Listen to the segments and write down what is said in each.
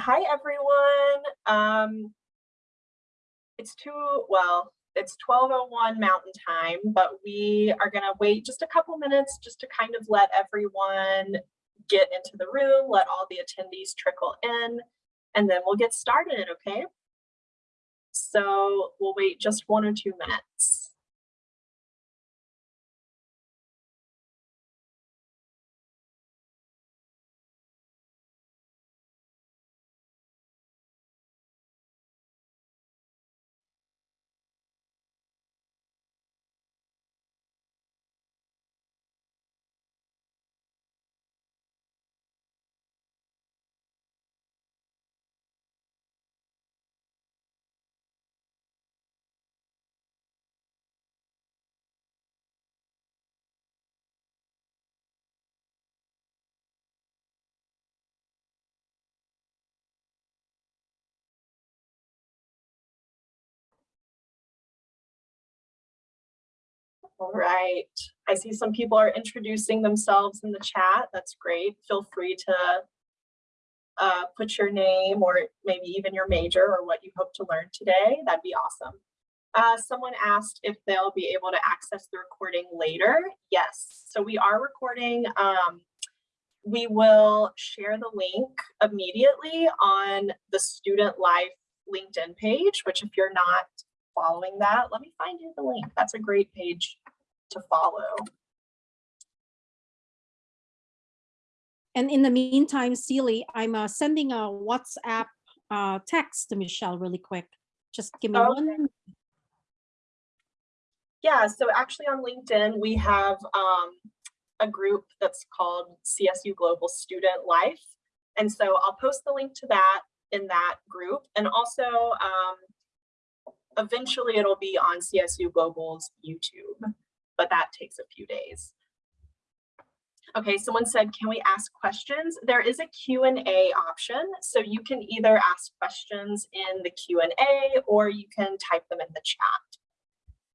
hi everyone. Um, it's too, well, it's 12.01 Mountain Time, but we are gonna wait just a couple minutes just to kind of let everyone get into the room, let all the attendees trickle in, and then we'll get started, okay? So we'll wait just one or two minutes. All right. I see some people are introducing themselves in the chat. That's great. Feel free to uh, put your name or maybe even your major or what you hope to learn today. That'd be awesome. Uh, someone asked if they'll be able to access the recording later. Yes, so we are recording. Um, we will share the link immediately on the Student Life LinkedIn page, which if you're not following that, let me find you the link. That's a great page to follow. And in the meantime, Celie, I'm uh, sending a WhatsApp uh, text to Michelle really quick. Just give me Okay. one. Yeah, so actually on LinkedIn, we have um, a group that's called CSU Global Student Life. And so I'll post the link to that in that group. And also, um, eventually it'll be on CSU Global's YouTube, but that takes a few days. Okay, someone said, can we ask questions? There is a Q&A option. So you can either ask questions in the Q&A or you can type them in the chat.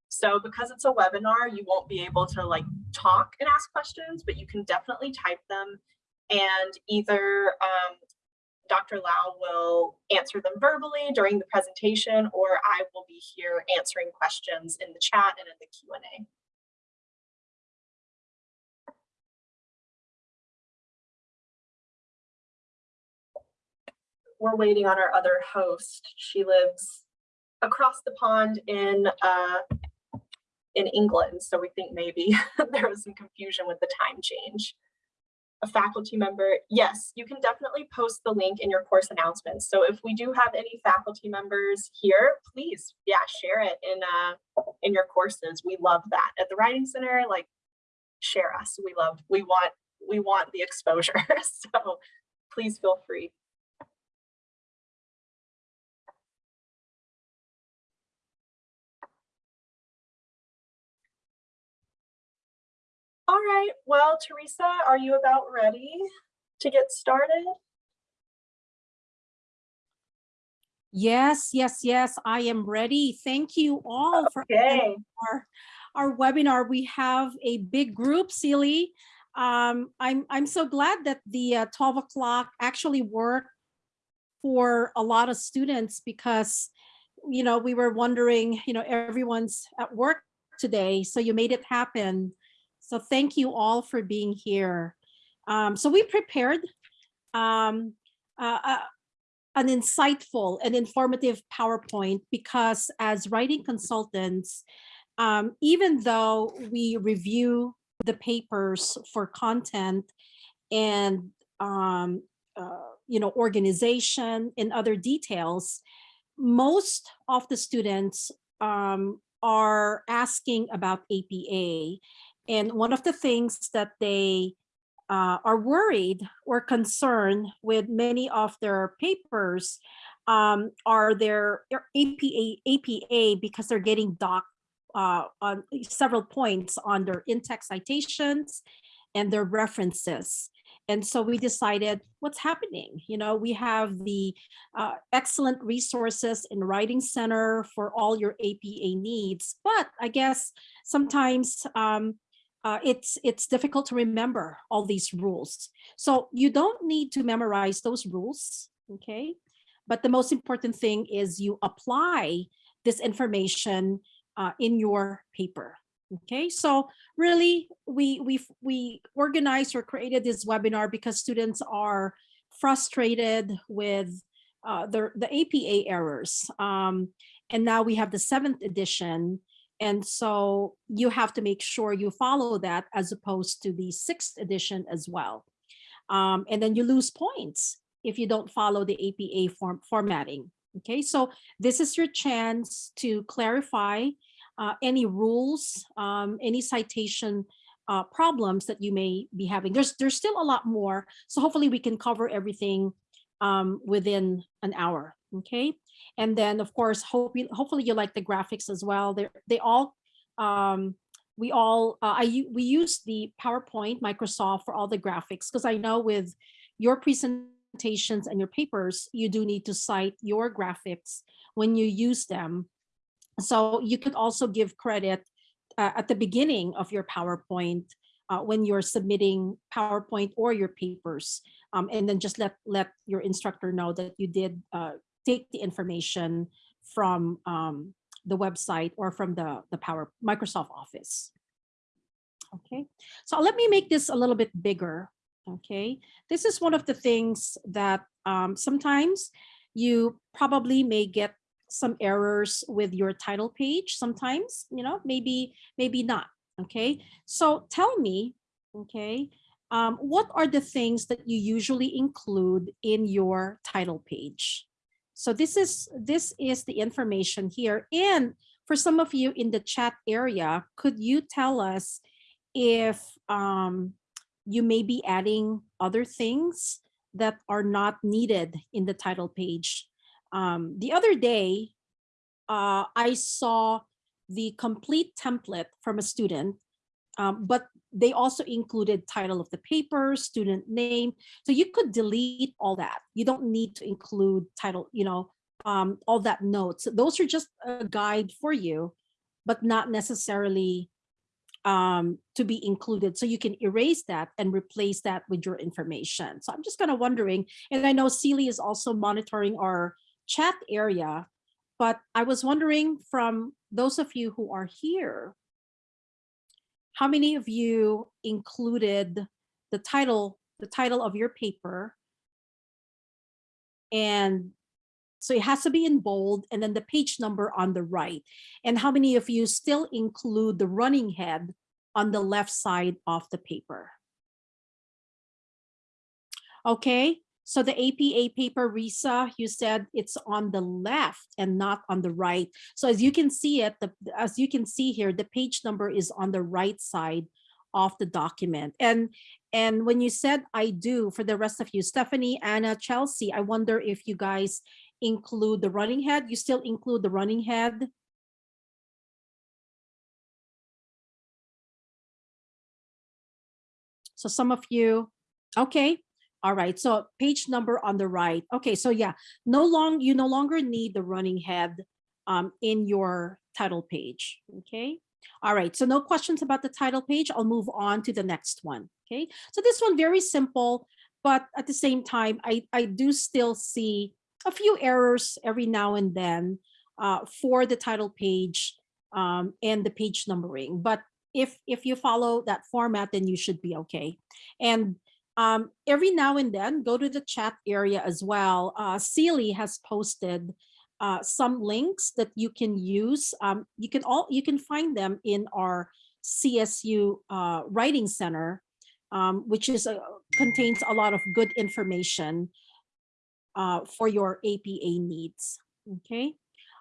So because it's a webinar, you won't be able to like talk and ask questions, but you can definitely type them and either um, Dr. Lau will answer them verbally during the presentation or I will be here answering questions in the chat and in the Q&A. We're waiting on our other host. She lives across the pond in uh, in England, so we think maybe there was some confusion with the time change. A faculty member, yes, you can definitely post the link in your course announcements. So if we do have any faculty members here, please, yeah, share it in uh, in your courses. We love that. At the Writing Center, like, share us. We love, we want, we want the exposure. so please feel free. All right, well, Teresa, are you about ready to get started? Yes, yes, yes, I am ready. Thank you all for our, our webinar. We have a big group, Celie. Um, I'm, I'm so glad that the uh, 12 o'clock actually worked for a lot of students because, you know, we were wondering, you know, everyone's at work today, so you made it happen. So thank you all for being here. Um, so we prepared um, uh, uh, an insightful and informative PowerPoint because as writing consultants, um, even though we review the papers for content and um, uh, you know organization and other details, most of the students um, are asking about APA. And one of the things that they uh, are worried or concerned with many of their papers um, are their APA, APA because they're getting docked uh, on several points on their in-text citations and their references. And so we decided what's happening. You know, we have the uh, excellent resources in Writing Center for all your APA needs, but I guess sometimes um, uh, it's it's difficult to remember all these rules. So you don't need to memorize those rules. okay? But the most important thing is you apply this information uh, in your paper. Okay, so really we we we organized or created this webinar because students are frustrated with uh, the the APA errors, um, and now we have the seventh edition, and so you have to make sure you follow that as opposed to the sixth edition as well, um, and then you lose points if you don't follow the APA form formatting. Okay, so this is your chance to clarify uh, any rules, um, any citation uh, problems that you may be having. There's there's still a lot more, so hopefully we can cover everything um, within an hour. Okay, and then of course, hopefully you like the graphics as well. They they all um, we all uh, I we use the PowerPoint Microsoft for all the graphics because I know with your presentations and your papers, you do need to cite your graphics when you use them so you could also give credit uh, at the beginning of your PowerPoint uh, when you're submitting PowerPoint or your papers. Um, and then just let, let your instructor know that you did uh, take the information from um, the website or from the, the Power Microsoft Office. Okay, so let me make this a little bit bigger. Okay, this is one of the things that um, sometimes you probably may get some errors with your title page sometimes, you know, maybe, maybe not. Okay. So tell me, okay, um, what are the things that you usually include in your title page? So this is this is the information here. And for some of you in the chat area, could you tell us if um, you may be adding other things that are not needed in the title page um, the other day, uh, I saw the complete template from a student, um, but they also included title of the paper, student name. So you could delete all that. You don't need to include title, you know, um, all that notes. Those are just a guide for you, but not necessarily um, to be included. So you can erase that and replace that with your information. So I'm just kind of wondering, and I know Celie is also monitoring our chat area, but I was wondering from those of you who are here, how many of you included the title, the title of your paper? And so it has to be in bold and then the page number on the right. And how many of you still include the running head on the left side of the paper? Okay, so the APA paper, Risa, you said it's on the left and not on the right. So as you can see it, the, as you can see here, the page number is on the right side of the document. And and when you said I do for the rest of you, Stephanie, Anna, Chelsea, I wonder if you guys include the running head. You still include the running head? So some of you, okay, all right, so page number on the right. Okay, so yeah, no long you no longer need the running head um, in your title page. Okay. All right, so no questions about the title page. I'll move on to the next one. Okay, so this one very simple, but at the same time, I, I do still see a few errors every now and then uh, for the title page um, and the page numbering. But if if you follow that format, then you should be okay. And um, every now and then, go to the chat area as well. Uh, has posted uh, some links that you can use. Um, you can all you can find them in our CSU uh, Writing Center, um, which is a, contains a lot of good information uh, for your APA needs. Okay,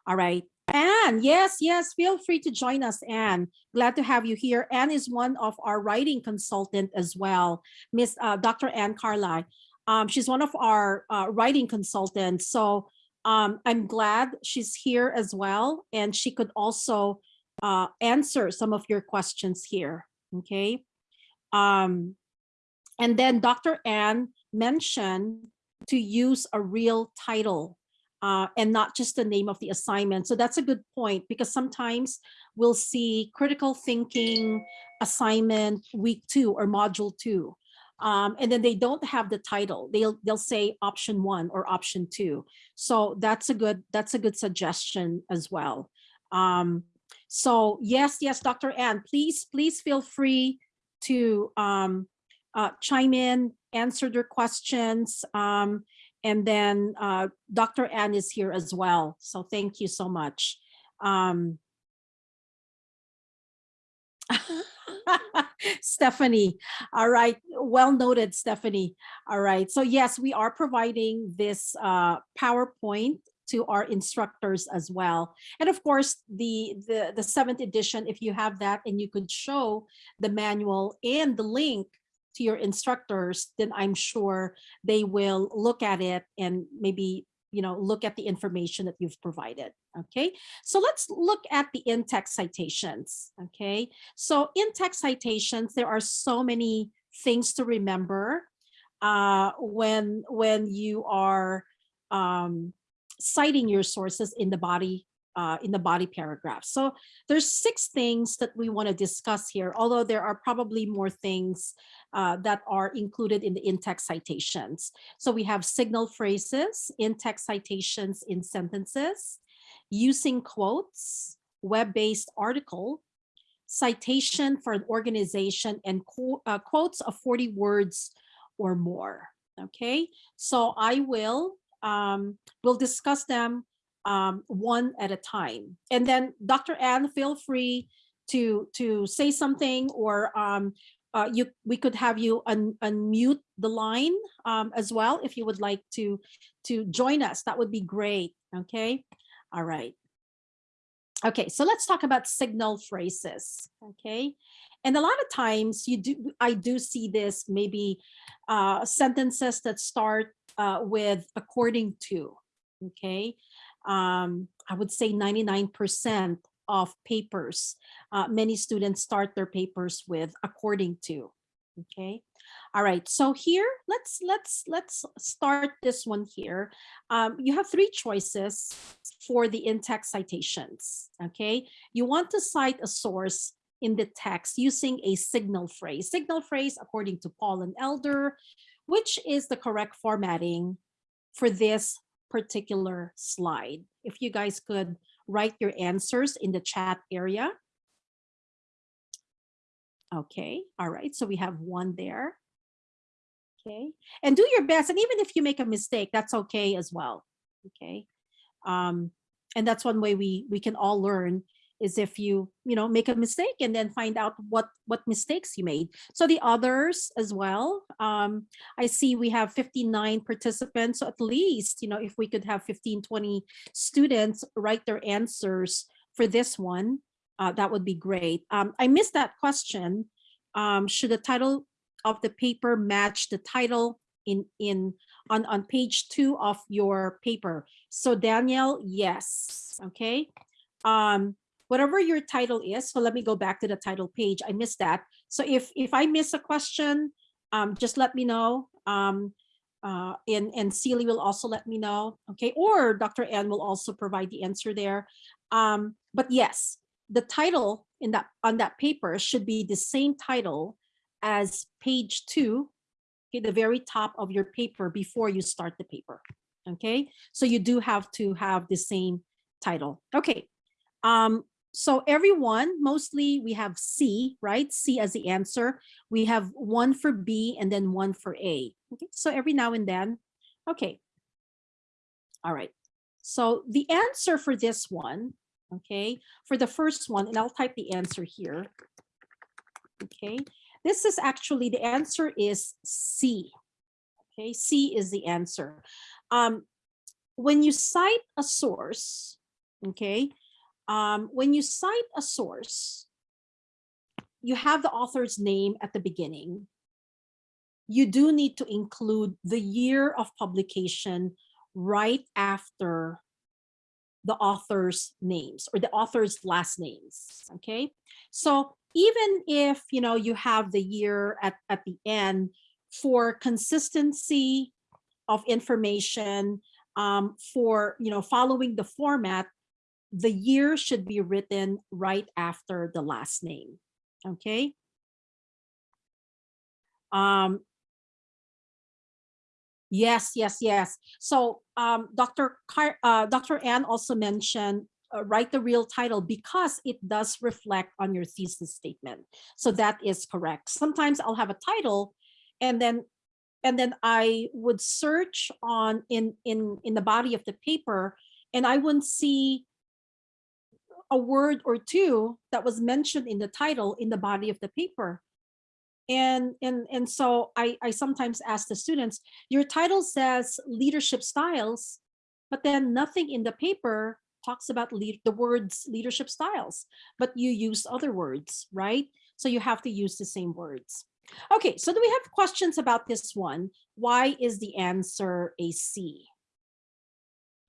all right. Anne, yes, yes, feel free to join us, Anne. Glad to have you here. Anne is one of our writing consultant as well, Miss uh, Dr. Anne Carly. Um, she's one of our uh, writing consultants. So um, I'm glad she's here as well. And she could also uh, answer some of your questions here, okay? Um, and then Dr. Anne mentioned to use a real title uh, and not just the name of the assignment. So that's a good point because sometimes we'll see critical thinking assignment week two or module two. um, and then they don't have the title. They'll they'll say option one or option two. So that's a good that's a good suggestion as well. Um, so yes, yes, Dr. Ann, please please feel free to um, uh, chime in, answer their questions, um, and then uh, Dr. Ann is here as well. So thank you so much. Um, Stephanie. All right. Well noted, Stephanie. All right. So yes, we are providing this uh, PowerPoint to our instructors as well. And of course, the, the, the seventh edition, if you have that and you could show the manual and the link to your instructors, then I'm sure they will look at it and maybe you know, look at the information that you've provided. Okay, so let's look at the in-text citations. Okay, so in-text citations, there are so many things to remember uh, when when you are um, citing your sources in the body uh, in the body paragraph. So there's six things that we want to discuss here, although there are probably more things uh, that are included in the in-text citations. So we have signal phrases, in-text citations in sentences, using quotes, web-based article, citation for an organization, and qu uh, quotes of 40 words or more. Okay, so I will um, we'll discuss them um, one at a time. And then Dr. Ann, feel free to to say something or um, uh, you we could have you un, unmute the line um, as well if you would like to to join us. That would be great. Okay. All right. Okay, so let's talk about signal phrases. Okay. And a lot of times you do I do see this maybe uh, sentences that start uh, with according to. Okay. Um, I would say 99% of papers. Uh, many students start their papers with according to. Okay. All right. So here, let's let's let's start this one here. Um, you have three choices for the in-text citations. Okay. You want to cite a source in the text using a signal phrase. Signal phrase, according to Paul and Elder, which is the correct formatting for this particular slide. If you guys could write your answers in the chat area. Okay, all right, so we have one there. Okay, and do your best. And even if you make a mistake, that's okay as well. Okay, um, and that's one way we we can all learn is if you you know make a mistake and then find out what what mistakes you made. So the others as well um i see we have 59 participants so at least you know if we could have 15 20 students write their answers for this one uh, that would be great. Um i missed that question um should the title of the paper match the title in in on on page two of your paper? So danielle yes okay? Um whatever your title is. So let me go back to the title page. I missed that. So if if I miss a question, um, just let me know. Um, uh, and and Celie will also let me know. Okay, or Dr. Ann will also provide the answer there. Um, but yes, the title in that on that paper should be the same title as page two, okay, the very top of your paper before you start the paper. Okay, so you do have to have the same title. Okay, um, so everyone, mostly we have C, right? C as the answer. We have one for B and then one for A. Okay, so every now and then, okay. All right, so the answer for this one, okay, for the first one, and I'll type the answer here. Okay, this is actually, the answer is C. Okay, C is the answer. Um, when you cite a source, okay, um, when you cite a source, you have the author's name at the beginning. You do need to include the year of publication right after the author's names or the author's last names, okay? So even if, you know, you have the year at, at the end for consistency of information, um, for, you know, following the format, the year should be written right after the last name. Okay. Um, Yes, yes, yes. So um, Dr. Car uh, Dr. Ann also mentioned uh, write the real title because it does reflect on your thesis statement. So that is correct. Sometimes I'll have a title and then and then I would search on in in in the body of the paper and I wouldn't see a word or two that was mentioned in the title in the body of the paper and and and so I I sometimes ask the students, your title says leadership styles, but then nothing in the paper talks about lead, the words leadership styles, but you use other words, right? So you have to use the same words. Okay, so do we have questions about this one? Why is the answer a C?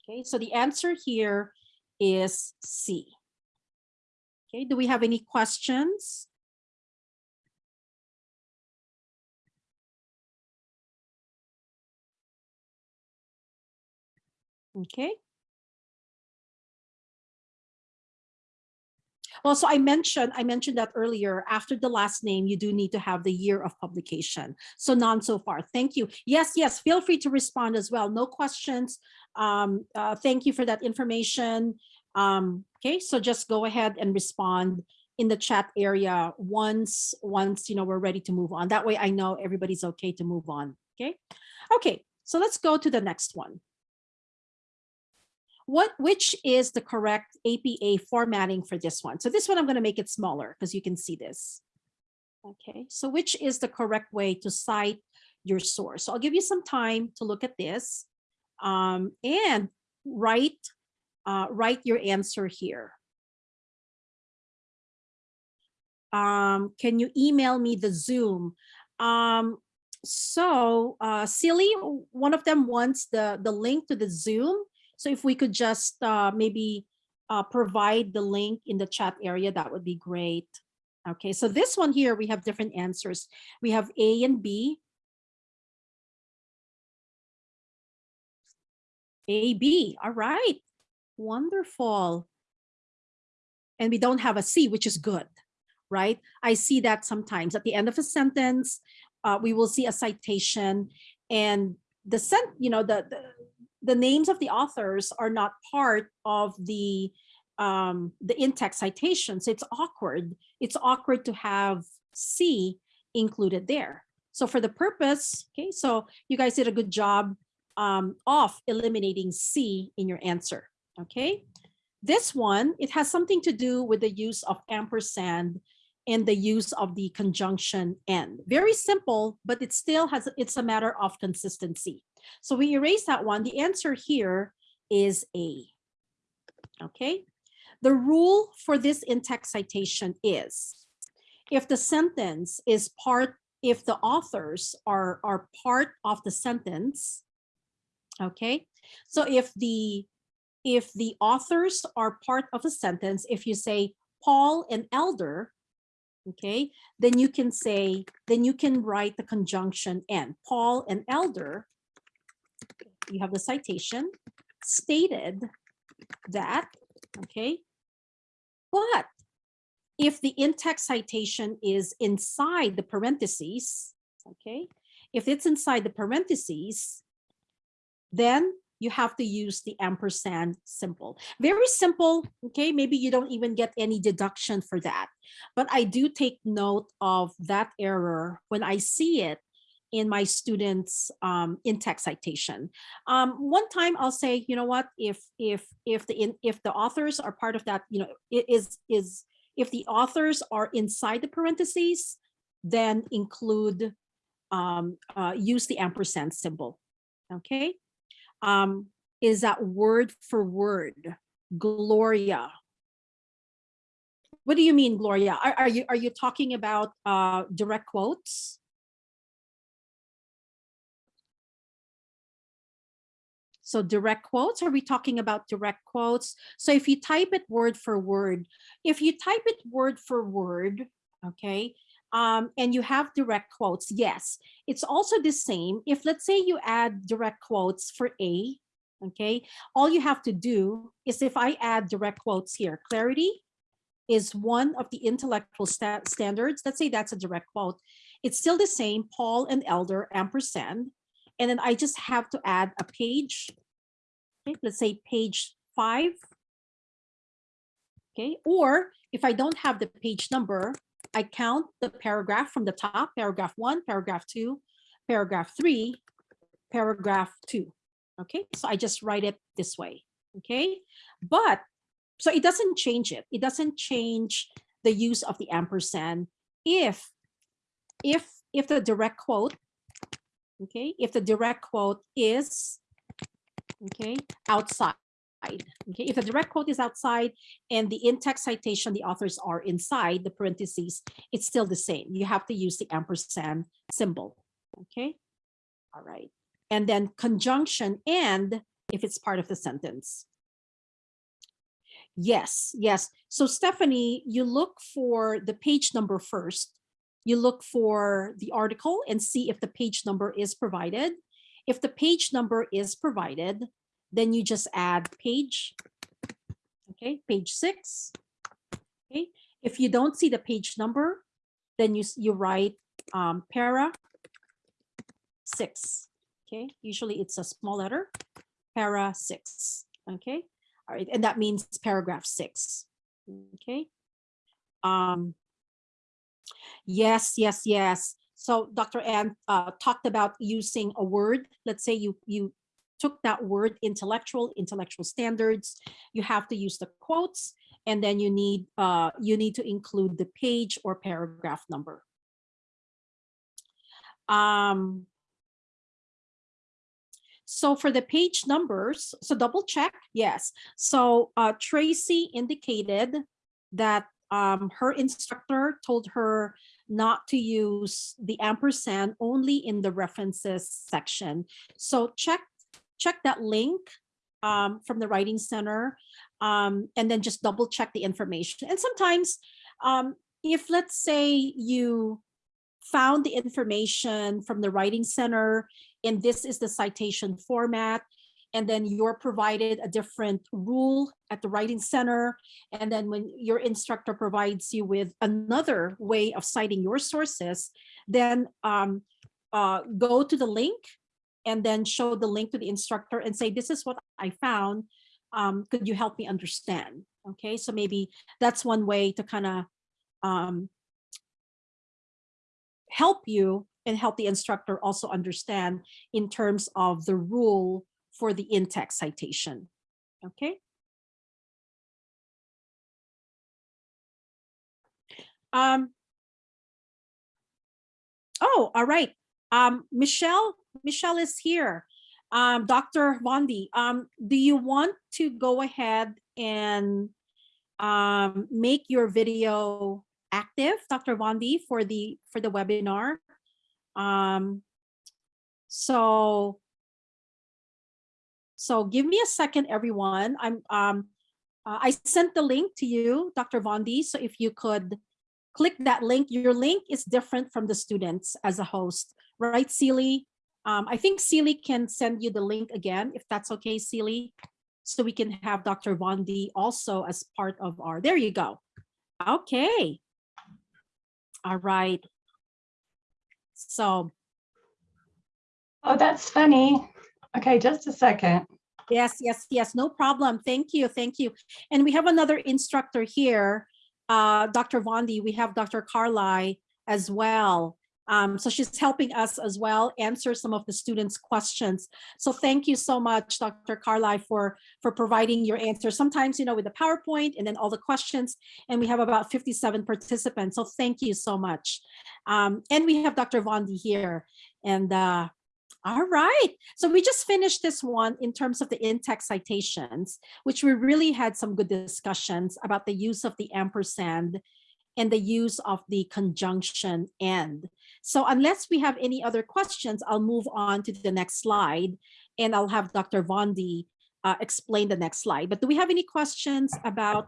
Okay, so the answer here is C. Okay, do we have any questions? Okay. Well, so I mentioned I mentioned that earlier. After the last name, you do need to have the year of publication. So none so far. Thank you. Yes, yes. Feel free to respond as well. No questions. Um, uh, thank you for that information. Um, okay, so just go ahead and respond in the chat area once once you know we're ready to move on. That way, I know everybody's okay to move on. Okay. Okay. So let's go to the next one what which is the correct APA formatting for this one? So this one, I'm going to make it smaller because you can see this. Okay, so which is the correct way to cite your source? So I'll give you some time to look at this um, and write, uh, write your answer here. Um, can you email me the Zoom? Um, so uh, Celie, one of them wants the, the link to the Zoom. So if we could just uh, maybe uh, provide the link in the chat area, that would be great. Okay, so this one here, we have different answers. We have A and B. A, B, all right, wonderful. And we don't have a C, which is good, right? I see that sometimes at the end of a sentence, uh, we will see a citation and the sent, you know, the, the the names of the authors are not part of the um, the in-text citations. It's awkward. It's awkward to have C included there. So for the purpose, okay, so you guys did a good job um, of eliminating C in your answer, okay? This one, it has something to do with the use of ampersand and the use of the conjunction and. Very simple, but it still has, it's a matter of consistency. So we erase that one. The answer here is A. Okay. The rule for this in-text citation is if the sentence is part, if the authors are, are part of the sentence, okay. So if the, if the authors are part of a sentence, if you say Paul and Elder, okay, then you can say, then you can write the conjunction and Paul and Elder you have the citation stated that, okay, but if the in-text citation is inside the parentheses, okay, if it's inside the parentheses, then you have to use the ampersand symbol. Very simple, okay? Maybe you don't even get any deduction for that. But I do take note of that error when I see it in my students um, in-text citation. Um, one time I'll say, you know what, if if if the in, if the authors are part of that, you know, it is is if the authors are inside the parentheses, then include um, uh, use the ampersand symbol. Okay, um, is that word for word, Gloria? What do you mean, Gloria? Are, are you are you talking about uh, direct quotes? So direct quotes, are we talking about direct quotes? So if you type it word for word, if you type it word for word, okay, um, and you have direct quotes, yes, it's also the same. If let's say you add direct quotes for A, okay, all you have to do is if I add direct quotes here, clarity is one of the intellectual sta standards. Let's say that's a direct quote. It's still the same, Paul and Elder ampersand. And then I just have to add a page. Okay, let's say page five. Okay, or if I don't have the page number, I count the paragraph from the top, paragraph one, paragraph two, paragraph three, paragraph two. Okay, so I just write it this way. Okay, but so it doesn't change it. It doesn't change the use of the ampersand if if if the direct quote okay if the direct quote is okay outside okay? If the direct quote is outside and the in-text citation the authors are inside the parentheses it's still the same. You have to use the ampersand symbol okay? All right. And then conjunction and if it's part of the sentence. Yes yes. So stephanie you look for the page number first. You look for the article and see if the page number is provided. If the page number is provided, then you just add page, okay, page six. Okay, if you don't see the page number, then you, you write um, para six, okay? Usually it's a small letter, para six, okay? All right, and that means paragraph six, okay? Um, Yes, yes, yes. So Dr. Ann uh, talked about using a word. Let's say you you took that word intellectual, intellectual standards. You have to use the quotes, and then you need uh, you need to include the page or paragraph number. Um, so for the page numbers, so double check, yes. So uh, Tracy indicated that um, her instructor told her not to use the ampersand only in the references section. So check check that link um, from the Writing Center um, and then just double check the information. And sometimes um, if let's say you found the information from the Writing Center and this is the citation format, and then you're provided a different rule at the writing center. And then when your instructor provides you with another way of citing your sources, then um, uh, go to the link and then show the link to the instructor and say, this is what I found. Um, could you help me understand? Okay, so maybe that's one way to kind of um, help you and help the instructor also understand in terms of the rule for the in-text citation. Okay. Um, oh, all right. Um, Michelle, Michelle is here. Um, Dr. Vondi, um, do you want to go ahead and um, make your video active, Dr. Vondi, for the for the webinar? Um, so so give me a second, everyone. I'm um, uh, I sent the link to you, Dr. Vondi. So if you could click that link, your link is different from the students as a host, right, Seely? Um, I think Seely can send you the link again, if that's okay, Seely, so we can have Dr. Vondi also as part of our, there you go. Okay. All right. So. Oh, that's funny. Okay, just a second. Yes, yes, yes, no problem. Thank you, thank you. And we have another instructor here, uh, Dr. Vondi. We have Dr. Carly as well. Um, so she's helping us as well answer some of the students' questions. So thank you so much, Dr. Carly, for, for providing your answers. Sometimes, you know, with the PowerPoint and then all the questions, and we have about 57 participants. So thank you so much. Um, and we have Dr. Vondi here. And uh, all right. So we just finished this one in terms of the in-text citations, which we really had some good discussions about the use of the ampersand and the use of the conjunction and. So unless we have any other questions, I'll move on to the next slide and I'll have Dr. Vondi uh, explain the next slide. But do we have any questions about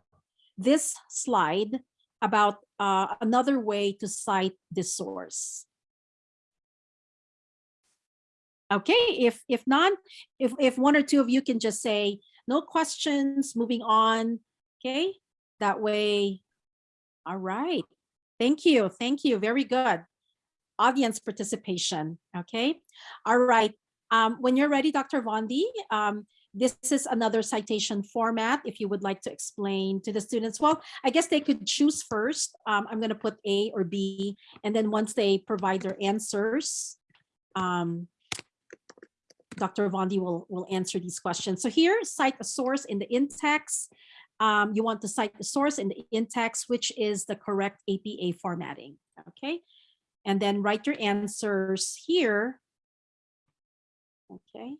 this slide about uh, another way to cite the source? Okay, if if none, if if one or two of you can just say no questions, moving on. Okay, that way. All right. Thank you. Thank you. Very good. Audience participation. Okay. All right. Um, when you're ready, Dr. Vondi, um, this is another citation format if you would like to explain to the students. Well, I guess they could choose first. Um, I'm going to put A or B, and then once they provide their answers, um, Dr. Vondi will, will answer these questions. So here, cite a source in the in-text. Um, you want to cite the source in the in-text, which is the correct APA formatting, okay? And then write your answers here. Okay.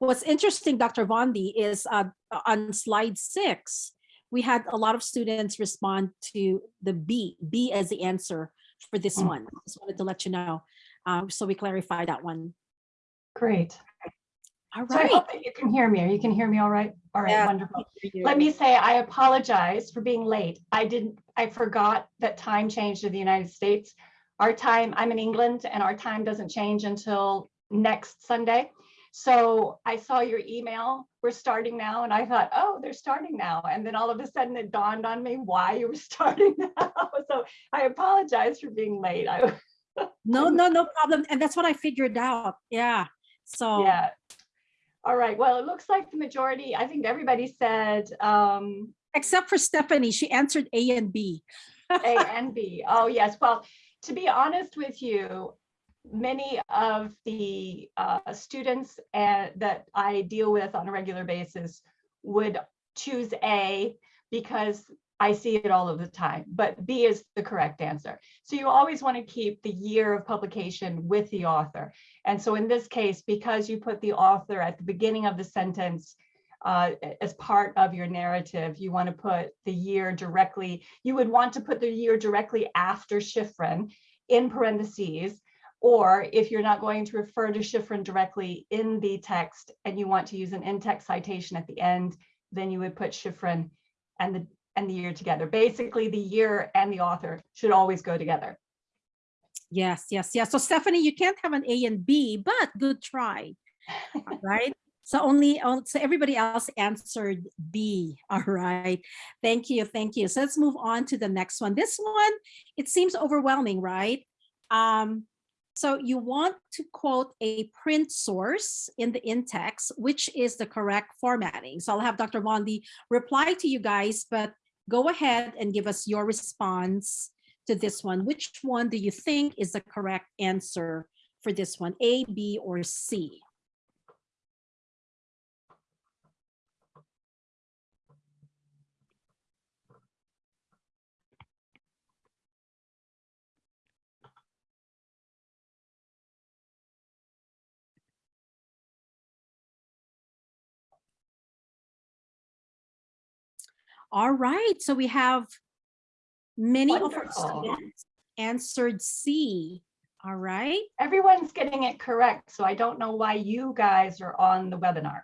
What's interesting, Dr. Vondi, is uh, on slide six, we had a lot of students respond to the B, B as the answer for this Mm. one. Just wanted to let you know. Um, so we clarify that one. Great. All So I right. hope that you can hear me. Or you can hear me all right? All right, Yeah. wonderful. Let me say, I apologize for being late. I didn't, I forgot that time changed in the United States. Our time, I'm in England and our time doesn't change until next Sunday. So I saw your email, we're starting now, and I thought, oh, they're starting now. And then all of a sudden it dawned on me why you were starting now. So I apologize for being late. I, No, no, no problem. And that's what I figured out. Yeah. So yeah. All right, well, it looks like the majority, I think everybody said um, except for Stephanie, she answered A and B. A and B. Oh, yes. Well, to be honest with you, many of the uh, students uh, that I deal with on a regular basis would choose A because I see it all of the time, but B is the correct answer. So you always want to keep the year of publication with the author. And so in this case, because you put the author at the beginning of the sentence, uh, as part of your narrative, you want to put the year directly, you would want to put the year directly after Schifrin in parentheses, or if you're not going to refer to Schifrin directly in the text and you want to use an in-text citation at the end, then you would put Schifrin and the and the year together. Basically, the year and the author should always go together. Yes, yes, yes. So Stephanie, you can't have an A and B, but good try. All right. So only, oh, so everybody else answered B. All right. Thank you. Thank you. So let's move on to the next one. This one, it seems overwhelming, right? Um, so you want to quote a print source in the in-text, which is the correct formatting. So I'll have Dr. Vondi reply to you guys, but go ahead and give us your response to this one. Which one do you think is the correct answer for this one, A, B, or C? All right, so we have many of our students answered C. All right, Everyone's getting it correct, so I don't know why you guys are on the webinar.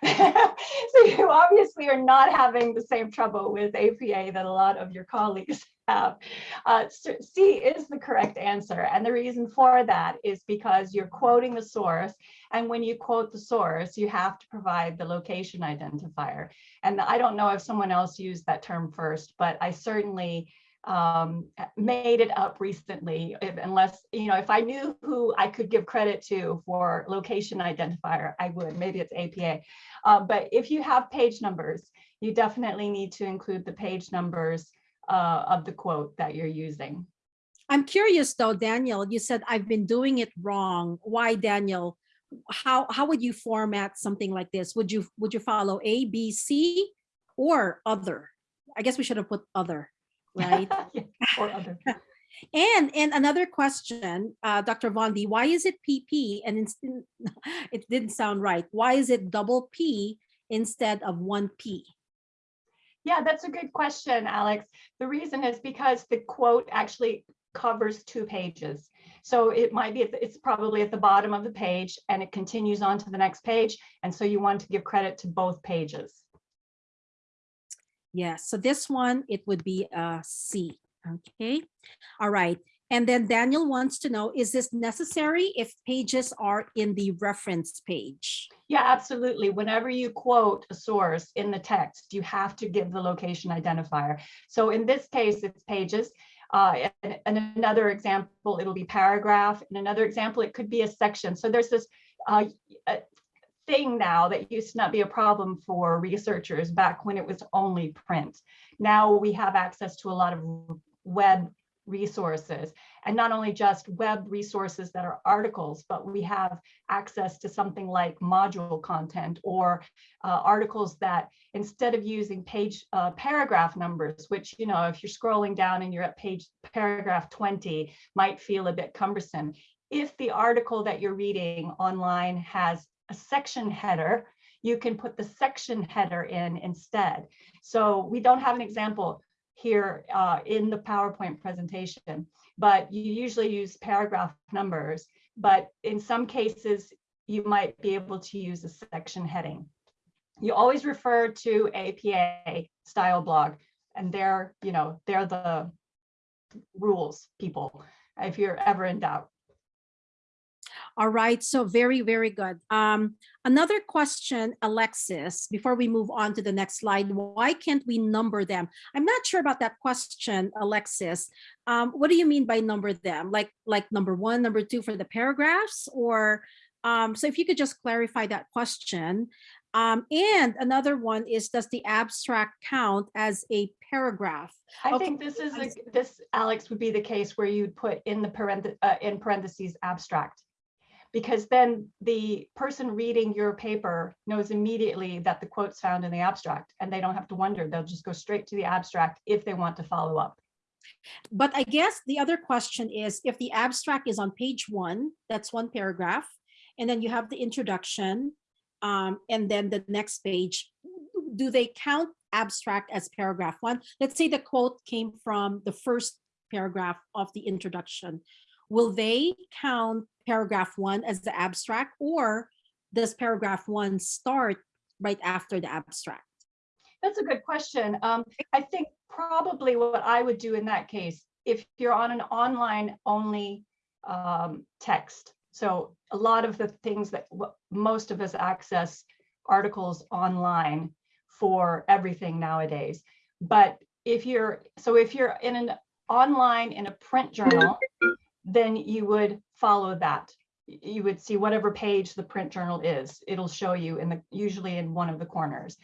so you obviously are not having the same trouble with APA that a lot of your colleagues have. Uh, C is the correct answer, and the reason for that is because you're quoting the source, and when you quote the source, you have to provide the location identifier. And I don't know if someone else used that term first, but I certainly um, made it up recently, if, unless, you know, if I knew who I could give credit to for location identifier, I would, maybe it's APA. Uh, but if you have page numbers, you definitely need to include the page numbers uh, of the quote that you're using. I'm curious though, Daniel, you said I've been doing it wrong. Why, Daniel? How, how would you format something like this? Would you, would you follow A, B, C, or other? I guess we should have put other, right? Yeah, or other. And and another question, uh, Dr. Vondi, why is it PP and it didn't sound right. Why is it double P instead of one P? Yeah, that's a good question, Alex. The reason is because the quote actually covers two pages. So it might be, it's probably at the bottom of the page and it continues on to the next page. And so you want to give credit to both pages. Yes, so this one, it would be a C. Okay, all right. And then Daniel wants to know, is this necessary if pages are in the reference page? Yeah, absolutely. Whenever you quote a source in the text, you have to give the location identifier. So in this case, it's pages. Uh, and, and another example, it'll be paragraph. And another example, it could be a section. So there's this uh, thing now that used to not be a problem for researchers back when it was only print. Now we have access to a lot of web resources and not only just web resources that are articles, but we have access to something like module content or uh, articles that instead of using page uh, paragraph numbers, which, you know, if you're scrolling down and you're at page paragraph 20 might feel a bit cumbersome. If the article that you're reading online has a section header, you can put the section header in instead. So we don't have an example here uh, in the PowerPoint presentation, but you usually use paragraph numbers. But in some cases, you might be able to use a section heading. You always refer to APA style blog, and they're, you know, they're the rules people, if you're ever in doubt. All right, so very, very good. Um, another question, Alexis, before we move on to the next slide, why can't we number them? I'm not sure about that question, Alexis. Um, what do you mean by number them? Like, like number one, number two for the paragraphs or, um, so if you could just clarify that question. Um, and another one is, does the abstract count as a paragraph? I Okay, think this is, a- this, Alex, would be the case where you'd put in the parent, uh, in parentheses abstract. Because then the person reading your paper knows immediately that the quote's found in the abstract and they don't have to wonder. They'll just go straight to the abstract if they want to follow up. But I guess the other question is if the abstract is on page one, that's one paragraph, and then you have the introduction, um, and then the next page, do they count abstract as paragraph one? Let's say the quote came from the first paragraph of the introduction. Will they count paragraph one as the abstract or does paragraph one start right after the abstract? That's a good question. Um, I think probably what I would do in that case, if you're on an online only um, text. So a lot of the things that most of us access articles online for everything nowadays. But if you're, so if you're in an online in a print journal, then you would follow that. You would see whatever page the print journal is. It'll show you in the, usually in one of the corners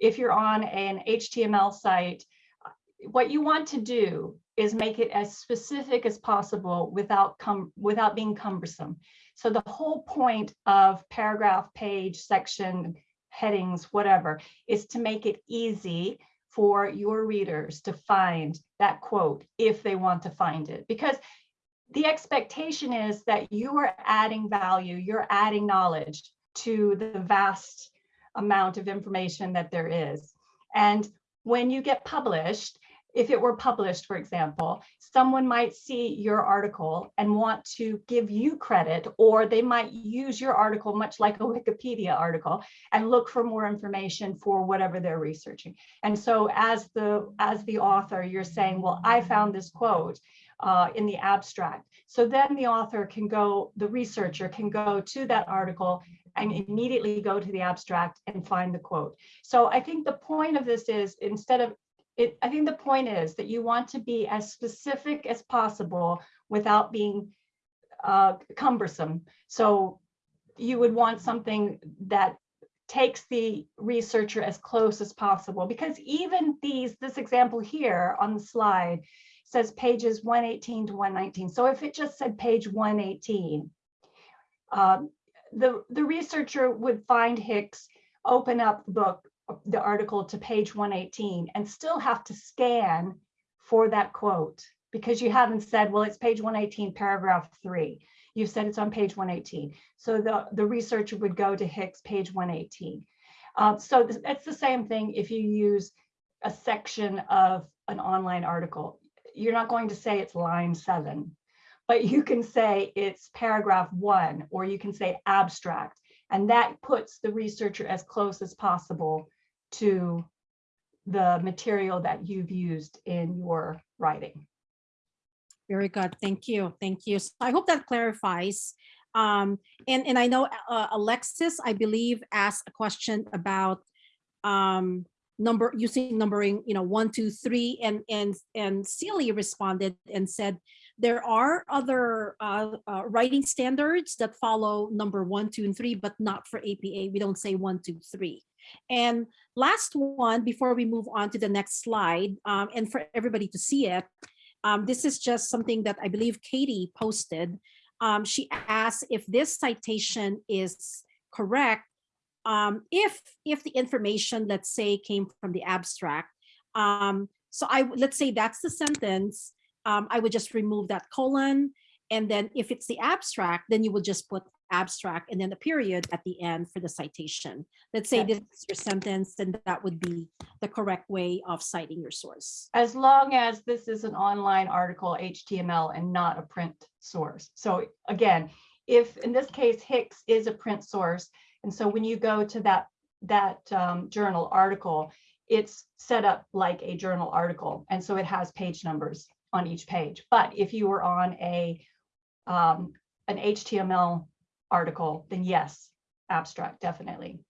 if you're on an HTML site, uh, what you want to do is make it as specific as possible without cum without being cumbersome. So the whole point of paragraph, page, section, headings, whatever, is to make it easy for your readers to find that quote if they want to find it. Because the expectation is that you are adding value, you're adding knowledge to the vast amount of information that there is. And when you get published, if it were published, for example, someone might see your article and want to give you credit, or they might use your article much like a Wikipedia article and look for more information for whatever they're researching. And so as the as the author, you're saying, well, I found this quote uh, in the abstract. So then the author can go, the researcher can go to that article and immediately go to the abstract and find the quote. So I think the point of this is instead of it, I think the point is that you want to be as specific as possible without being uh, cumbersome. So you would want something that takes the researcher as close as possible because even these, this example here on the slide says pages 118 to 119. So if it just said page 118, um, the, the researcher would find Hicks, open up the book, the article to page 118 and still have to scan for that quote because you haven't said, well, it's page 118, paragraph three. You've said it's on page 118. So the, the researcher would go to Hicks, page 118. Um, so it's the same thing if you use a section of an online article. You're not going to say it's line seven, but you can say it's paragraph one, or you can say abstract. And that puts the researcher as close as possible to the material that you've used in your writing. Very good. Thank you. Thank you. So I hope that clarifies. Um, and, and I know uh, Alexis, I believe, asked a question about um, number using numbering, you know, one, two, three, and and and Celie responded and said there are other uh, uh, writing standards that follow number one, two, and three, but not for APA. We don't say one, two, three. And last one before we move on to the next slide, um, and for everybody to see it, um, this is just something that I believe Katie posted. Um, she asked if this citation is correct um, if if the information, let's say, came from the abstract. Um, so I let's say that's the sentence. Um, I would just remove that colon, and then if it's the abstract, then you would just put abstract and then a period at the end for the citation. Let's say this is your sentence, then that would be the correct way of citing your source. As long as this is an online article, HTML, and not a print source. So again, if in this case Hicks is a print source, and so when you go to that, that um, journal article, it's set up like a journal article. And so it has page numbers on each page. But if you were on a, um, an HTML article, then yes, abstract, definitely.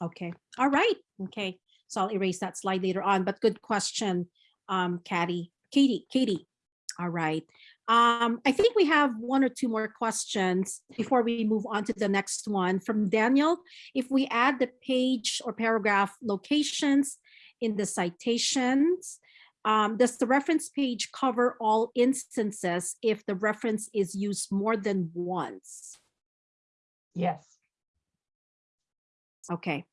Okay, all right, okay. So I'll erase that slide later on, but good question, um, Katie, Katie, Katie. All right. Um, I think we have one or two more questions before we move on to the next one from Daniel. If we add the page or paragraph locations in the citations, um, does the reference page cover all instances if the reference is used more than once? Yes. Okay.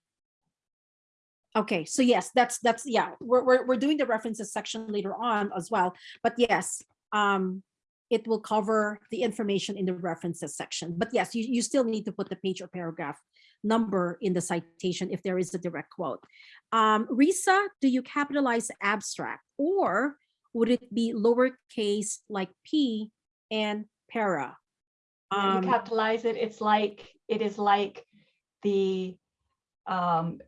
Okay, so yes, that's, that's, yeah, we're, we're, we're doing the references section later on as well, but yes, um, it will cover the information in the references section, but yes, you, you still need to put the page or paragraph number in the citation if there is a direct quote. Um, Risa, do you capitalize abstract or would it be lowercase like P and para? Um, You capitalize it, it's like, it is like the, um,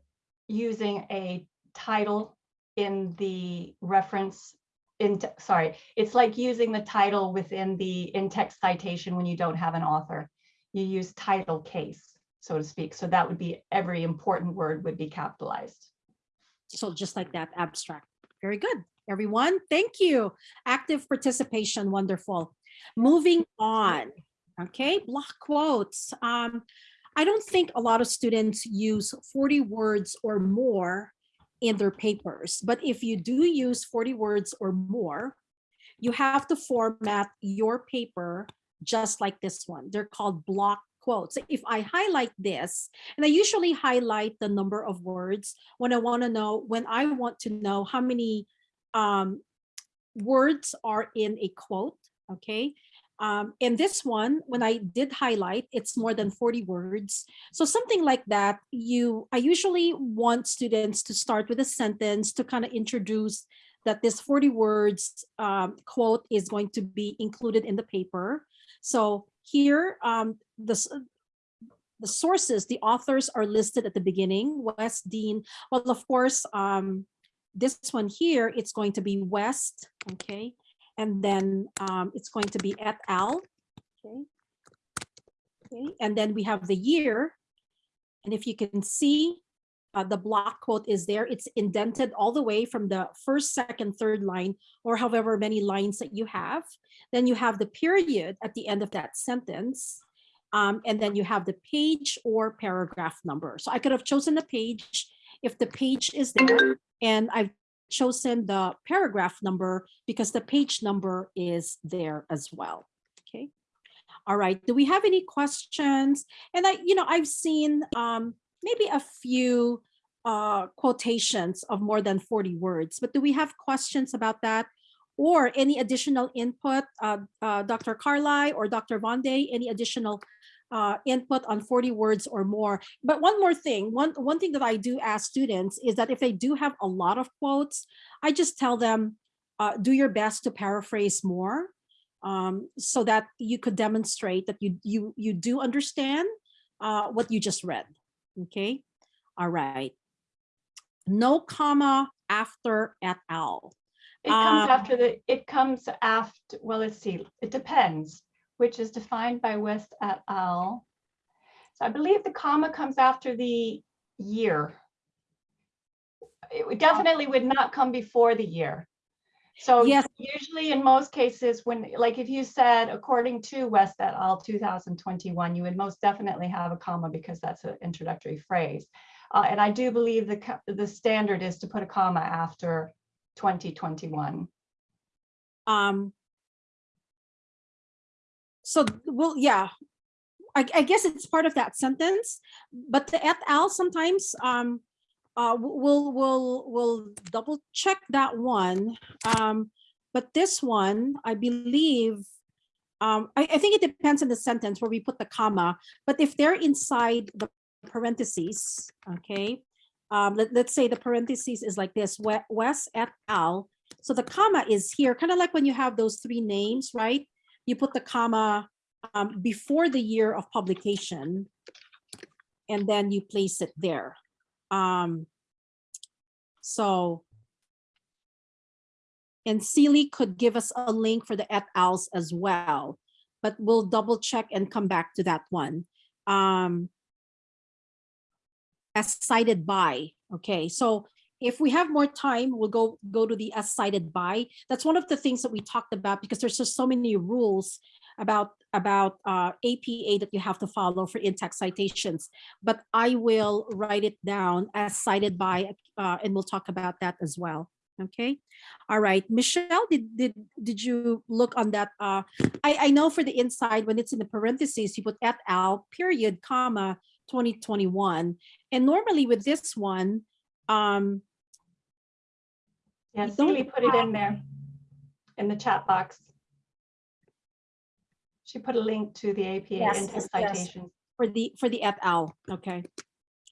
using a title in the reference in, sorry, it's like using the title within the in-text citation when you don't have an author. You use title case, so to speak. So that would be, every important word would be capitalized. So just like that, abstract. Very good, everyone. Thank you. Active participation, wonderful. Moving on. Okay, block quotes. Um, I don't think a lot of students use 40 words or more in their papers, but if you do use 40 words or more, you have to format your paper just like this one. They're called block quotes. If I highlight this, and I usually highlight the number of words when I want to know, when I want to know how many um, words are in a quote, okay? Um, and this one, when I did highlight, it's more than 40 words. So something like that, you, I usually want students to start with a sentence to kind of introduce that this 40 words um, quote is going to be included in the paper. So here, um, the, the sources, the authors are listed at the beginning, West Dean. Well, of course, um, this one here, it's going to be West, okay? And then um, it's going to be et al, okay? Okay, and then we have the year. And if you can see, uh, the block quote is there. It's indented all the way from the first, second, third line, or however many lines that you have. Then you have the period at the end of that sentence. Um, and then you have the page or paragraph number. So I could have chosen the page if the page is there and I've chosen the paragraph number because the page number is there as well. Okay. All right. Do we have any questions? And I, you know, I've seen um, maybe a few uh, quotations of more than 40 words, but do we have questions about that? Or any additional input, uh, uh, Dr. Carly or Dr. Vonde, any additional uh, input on 40 words or more. But one more thing, one, one thing that I do ask students is that if they do have a lot of quotes, I just tell them, uh, do your best to paraphrase more um, so that you could demonstrate that you, you, you do understand uh, what you just read, okay? All right. No comma after et al. It comes Um, after the, it comes after, well, let's see, it depends, which is defined by West et al. So I believe the comma comes after the year. it definitely would not come before the year. So Yes. usually in most cases, when, like if you said, according to West et al. 2021, you would most definitely have a comma because that's an introductory phrase. Uh, and I do believe the, the standard is to put a comma after 2021. Um. So, well, yeah, I, I guess it's part of that sentence, but the et al sometimes, um, uh, we'll, we'll, we'll double check that one. Um, but this one, I believe, um, I, I think it depends on the sentence where we put the comma, but if they're inside the parentheses, okay? Um, let, let's say the parentheses is like this, We- Wes et al. So the comma is here, kind of like when you have those three names, right? You put the comma um, before the year of publication. And then you place it there. Um, so. And Celie could give us a link for the et als as well, but we'll double check and come back to that one. Um, as cited by, okay, so if we have more time, we'll go go to the as cited by. That's one of the things that we talked about because there's just so many rules about about uh, APA that you have to follow for in-text citations. But I will write it down as cited by, uh, and we'll talk about that as well. Okay. All right, Michelle, did did did you look on that? Uh, I I know for the inside when it's in the parentheses, you put et al. period comma 2021, and normally with this one, um, Yeah, Celie put it in there in the chat box. She put a link to the APA Yes, in-text yes, yes. for the for the al. Okay.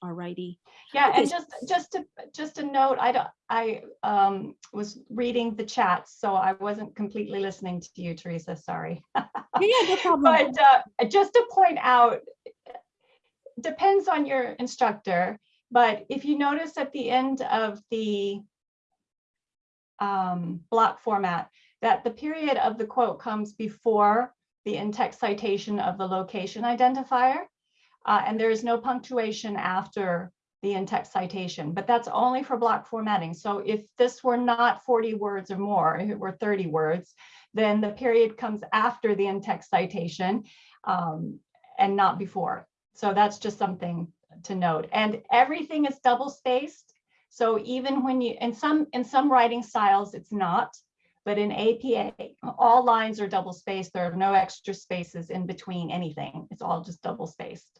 All righty. Yeah, Okay, and just, just to, just a note, I don't, I um, was reading the chat, so I wasn't completely listening to you, Teresa, sorry. Yeah, yeah, no problem. But uh, just to point out, depends on your instructor, but if you notice at the end of the um, block format, that the period of the quote comes before the in-text citation of the location identifier. uh, and there is no punctuation after the in-text citation, but that's only for block formatting. So if this were not 40 words or more, if it were 30 words, then the period comes after the in-text citation um, and not before. So that's just something to note. And everything is double spaced. So even when you, in some, in some writing styles, it's not, but in APA, all lines are double spaced. There are no extra spaces in between anything. It's all just double spaced.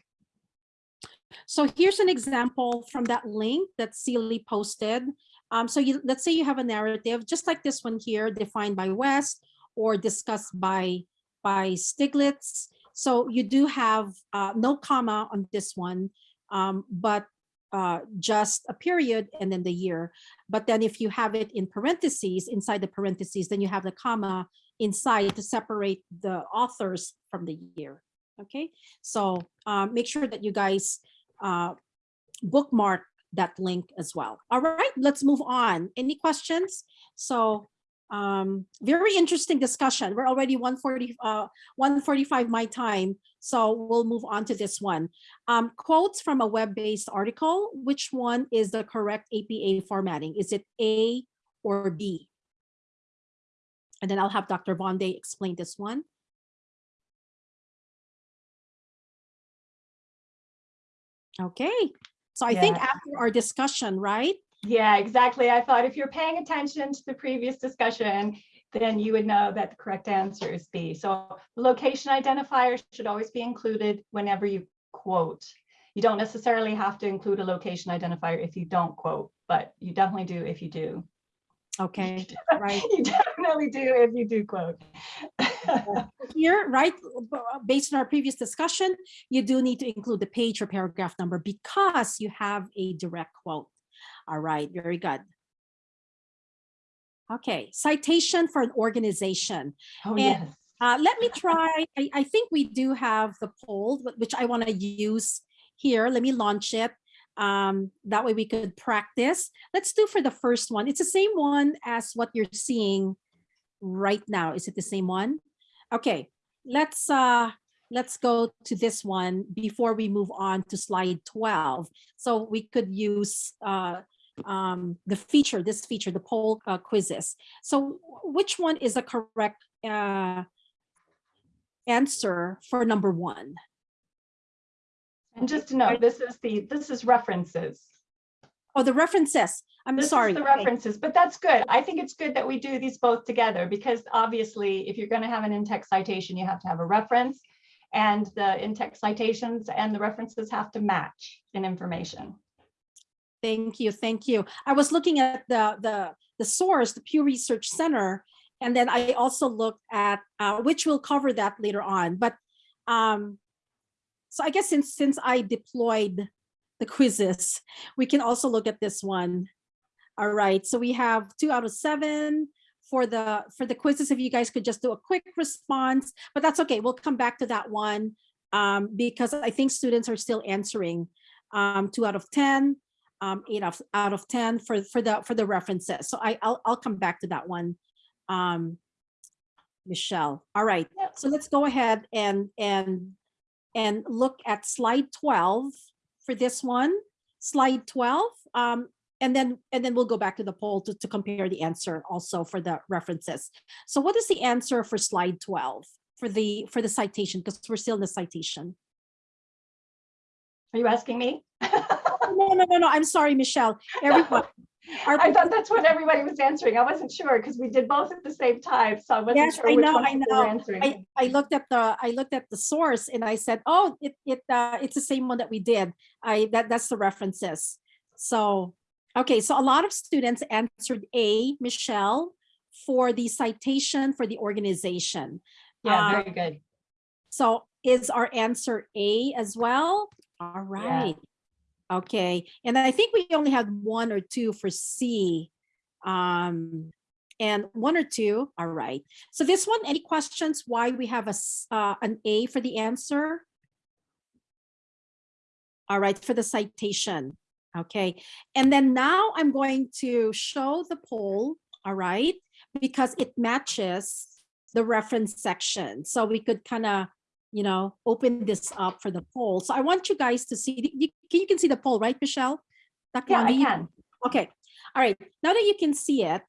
So here's an example from that link that Celie posted. Um, so you, let's say you have a narrative, just like this one here, defined by West or discussed by, by Stiglitz. So you do have uh, no comma on this one, um, but uh, just a period and then the year. But then if you have it in parentheses, inside the parentheses, then you have the comma inside to separate the authors from the year. Okay, so um, make sure that you guys uh, bookmark that link as well. All right, let's move on. Any questions? So um, very interesting discussion. We're already 140, uh, 145 my time. So we'll move on to this one. Um, quotes from a web-based article. Which one is the correct APA formatting? Is it A or B? And then I'll have Dr. Vonde explain this one. Okay, so I think after our discussion, right? Yeah, exactly. I thought if you're paying attention to the previous discussion, then you would know that the correct answer is B. So the location identifier should always be included whenever you quote. You don't necessarily have to include a location identifier if you don't quote, but you definitely do if you do. Okay, right. You definitely do if you do quote. Here, right, based on our previous discussion, you do need to include the page or paragraph number because you have a direct quote. All right, very good. Okay, citation for an organization. Oh, And- yes. Uh, let me try, I, I think we do have the poll, which I want to use here. Let me launch it. Um, that way we could practice. Let's do for the first one. It's the same one as what you're seeing right now. Is it the same one? Okay, let's uh, let's go to this one before we move on to slide 12. So we could use uh, um, the feature, this feature, the poll uh, quizzes. So which one is the correct uh, answer for number one? And just to note, this is the, this is references. Oh, the references. I'm This is sorry. the okay. references, but that's good. I think it's good that we do these both together because obviously if you're going to have an in-text citation, you have to have a reference. And the in-text citations and the references have to match in information. Thank you, thank you. I was looking at the the the source, the Pew Research Center, and then I also looked at uh, which we'll cover that later on. But um, so I guess since since I deployed the quizzes, we can also look at this one. All right, so we have two out of seven for the for the quizzes. If you guys could just do a quick response, but that's okay. We'll come back to that one um, because I think students are still answering um, two out of ten um, eight of, out of 10 for, for the, for the references. So I, I'll, I'll come back to that one. Um, Michelle, all right. So let's go ahead and, and, and look at slide 12 for this one, slide 12. Um, and then, and then we'll go back to the poll to, to compare the answer also for the references. So what is the answer for slide 12 for the, for the citation? Because we're still in the citation. Are you asking me? No, no, no, no, I'm sorry, Michelle. Everyone. our I thought that's what everybody was answering. I wasn't sure because we did both at the same time. So I wasn't Yes, sure I which know, one I people were know. answering. I, I looked at the, I looked at the source and I said, oh, it, it, uh, it's the same one that we did. I, that, that's the references. So, okay, so a lot of students answered A, Michelle, for the citation for the organization. Yeah, uh, very good. So is our answer A as well? All right. Okay, and I think we only had one or two for C. Um, and one or two, all right. So this one, any questions why we have a, uh, an A for the answer? All right, for the citation, okay. And then now I'm going to show the poll, all right? Because it matches the reference section. So we could kind of you know, open this up for the poll. So I want you guys to see, you, you can see the poll, right, Michelle? Dr. Yeah, I can. Okay, all right. Now that you can see it,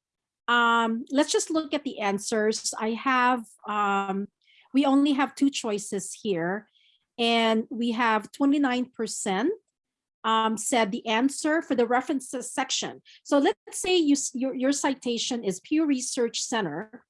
um, let's just look at the answers. I have, um, we only have two choices here. And we have 29% um, said the answer for the references section. So let's say you, your, your citation is Pew Research Center.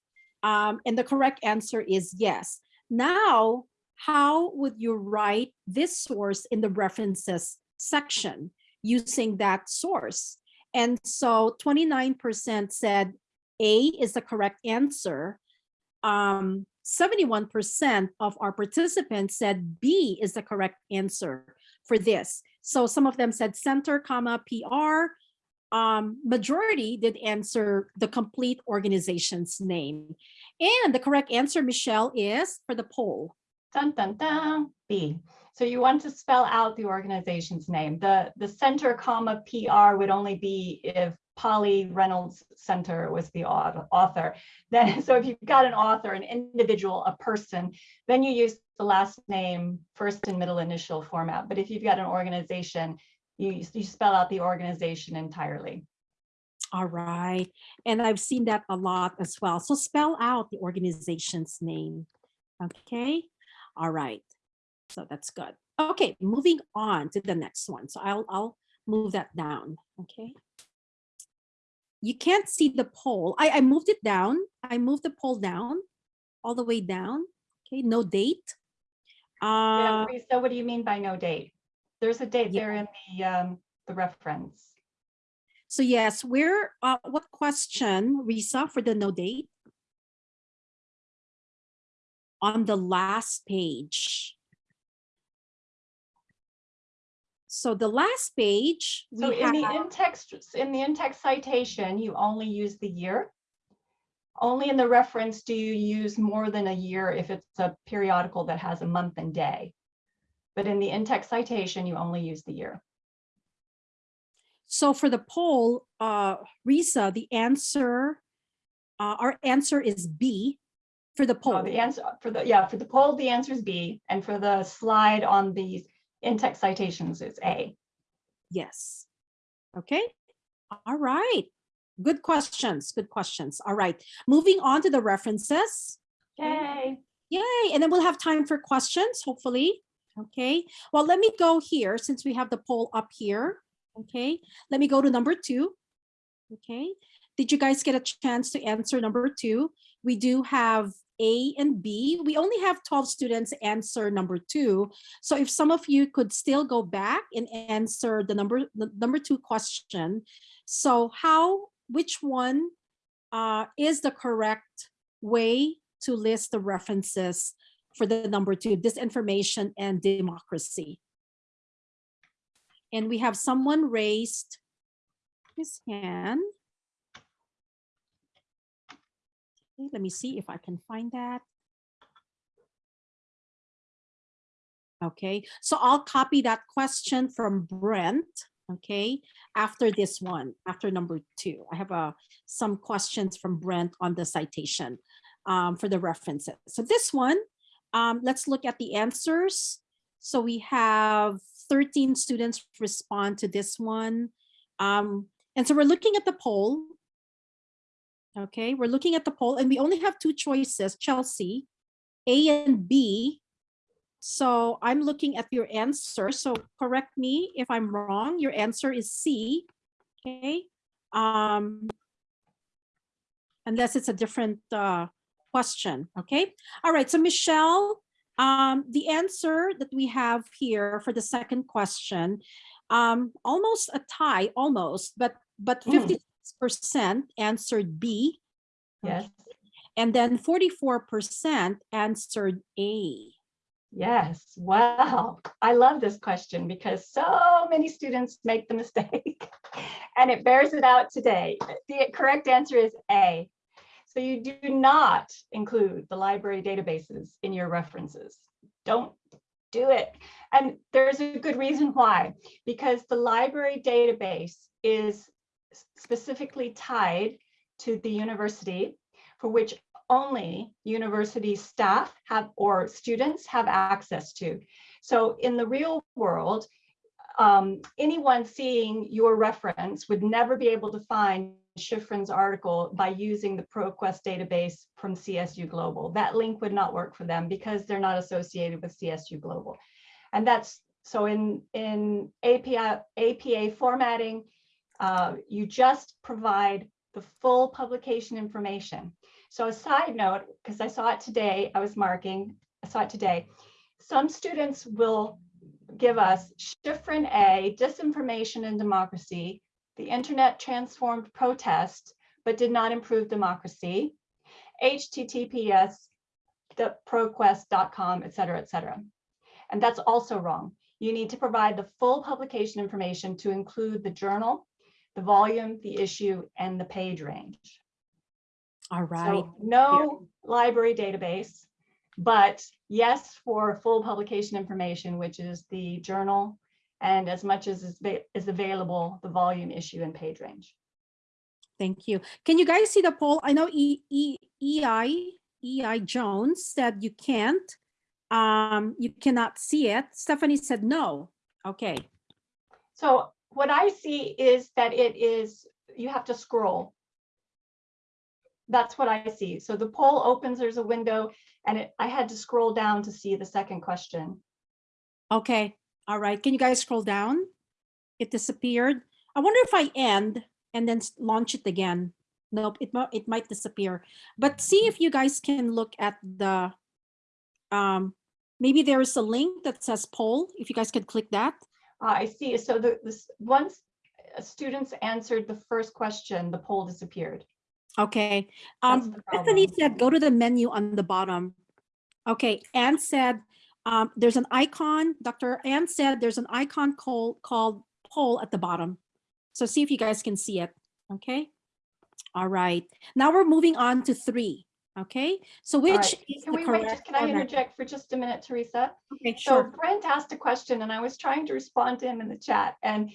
Um, and the correct answer is yes. Now, how would you write this source in the references section using that source? And so 29% said A is the correct answer. Um, 71% of our participants said B is the correct answer for this. So some of them said center, comma, PR. Um, majority did answer the complete organization's name. And the correct answer, Michelle, is for the poll. Dun, dun, dun, B. So you want to spell out the organization's name. The, the center comma PR would only be if Polly Reynolds Center was the author. Then, so if you've got an author, an individual, a person, then you use the last name, first and middle initial format. But if you've got an organization, you, you spell out the organization entirely. All right. And I've seen that a lot as well. So spell out the organization's name. Okay. All right. So that's good. Okay, moving on to the next one. So I'll I'll move that down. Okay. You can't see the poll. I, I moved it down. I moved the poll down all the way down. Okay, no date. Yeah, Uh, Lisa, what do you mean by no date? There's a date Yeah. there in the, um, the reference. so yes, where uh what question, Risa, for the no date? On the last page. So the last page, So in the in-text, in the in-text citation, you only use the year. Only in the reference do you use more than a year if it's a periodical that has a month and day. But in the in-text citation, you only use the year. so for the poll, uh, Risa, the answer, uh, our answer is B for the Oh, poll. the answer for the, yeah, for the poll, the answer is B, and for the slide on the in-text citations, it's A. Yes. Okay. All right. Good questions. Good questions. All right. Moving on to the references. Yay. Yay. And then we'll have time for questions, hopefully. Okay. Well, let me go here since we have the poll up here. Okay. Let me go to number two. Okay. Did you guys get a chance to answer number two? We do have A and B. We only have 12 students answer number two. So if some of you could still go back and answer the number, the number two question. So how, which one uh, is the correct way to list the references for the number two, disinformation and democracy? And we have someone raised his hand. Okay, Let me see if I can find that. Okay, so I'll copy that question from Brent, okay, after this one, after number two. I have uh, some questions from Brent on the citation um, for the references. So this one, um, let's look at the answers. So we have 13 students respond to this one. Um, and so we're looking at the poll. Okay, we're looking at the poll and we only have two choices, Chelsea, A and B. So I'm looking at your answer. So correct me if I'm wrong. Your answer is C. Okay. Um, unless it's a different uh, question. Okay. All right. So Michelle, um, the answer that we have here for the second question, um, almost a tie, almost, but but hmm. 50 percent answered B. Yes. Okay. And then 44% answered A. Yes. Wow. I love this question because so many students make the mistake and it bears it out today. The correct answer is A. So you do not include the library databases in your references. Don't do it. And there's a good reason why, because the library database is specifically tied to the university for which only university staff have or students have access to. So in the real world, um, anyone seeing your reference would never be able to find Schiffrin's article by using the ProQuest database from CSU Global. That link would not work for them because they're not associated with CSU Global. And that's so in, in API, APA formatting, uh, you just provide the full publication information. So a side note, because I saw it today, I was marking, I saw it today. Some students will give us Schiffrin A, Disinformation and Democracy, the Internet Transformed Protest, but did not improve democracy, HTTPS, the proquest.com, et cetera, et cetera. And that's also wrong. You need to provide the full publication information to include the journal, the volume, the issue, and the page range. All right. So no library database, but yes for full publication information, which is the journal and as much as is, is available, the volume, issue, and page range. Thank you. Can you guys see the poll? I know E, E, EI, EI Jones said you can't. Um, you cannot see it. Stephanie said no. Okay. So what I see is that it is, you have to scroll. That's what I see. So the poll opens, there's a window, and it, I had to scroll down to see the second question. Okay. All right. Can you guys scroll down? It disappeared. I wonder if I end and then launch it again. Nope, it might it might disappear. But see if you guys can look at the um maybe there is a link that says poll. If you guys could click that. Uh, I see. So the, this, once uh, students answered the first question, the poll disappeared. Okay. Um, Bethany said, go to the menu on the bottom. Okay, Anne said, um, there's an icon, Dr. Ann said, there's an icon called, called poll at the bottom. So see if you guys can see it, okay? All right, now we're moving on to three, okay? So which right. is Can we wait, just, can I interject for just a minute, Teresa? Okay, So sure. Brent asked a question and I was trying to respond to him in the chat. And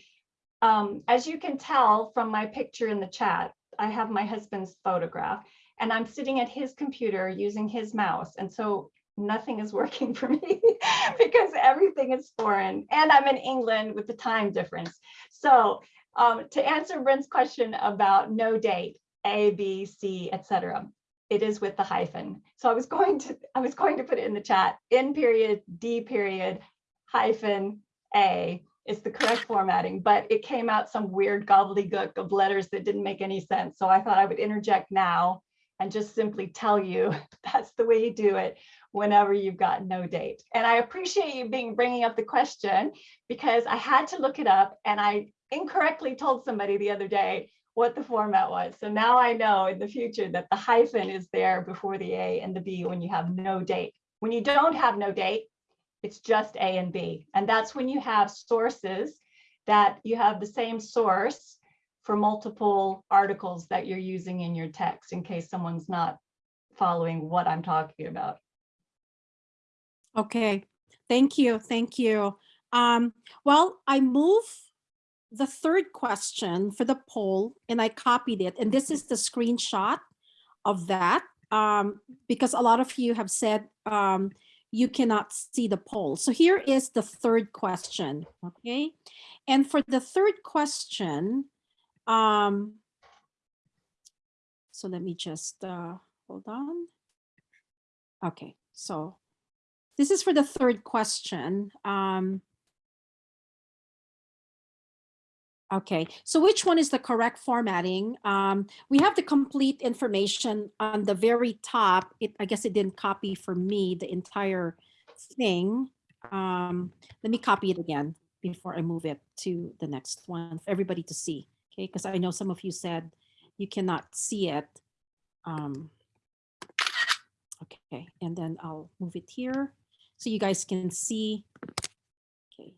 um, as you can tell from my picture in the chat, I have my husband's photograph and I'm sitting at his computer using his mouse. And so nothing is working for me because everything is foreign and I'm in England with the time difference. So Um, to answer Brent's question about no date, A, B, C, etc., it is with the hyphen. So I was going to, I was going to put it in the chat, N period, D period, hyphen, A is the correct formatting, but it came out some weird gobbledygook of letters that didn't make any sense. So I thought I would interject now and just simply tell you that's the way you do it whenever you've got no date. And I appreciate you being bringing up the question because I had to look it up and I incorrectly told somebody the other day what the format was. So now I know in the future that the hyphen is there before the A and the B when you have no date. When you don't have no date, it's just A and B. And that's when you have sources that you have the same source for multiple articles that you're using in your text in case someone's not following what I'm talking about. Okay, thank you, thank you. Um, well, I move the third question for the poll and I copied it. And this is the screenshot of that um, because a lot of you have said um, you cannot see the poll. So here is the third question, okay? And for the third question, um, so let me just uh, hold on. Okay, so this is for the third question. Um, okay, so which one is the correct formatting? Um, we have the complete information on the very top. It, I guess it didn't copy for me the entire thing. Um, let me copy it again before I move it to the next one for everybody to see. Okay, because I know some of you said you cannot see it. Um, okay, and then I'll move it here so you guys can see. Okay.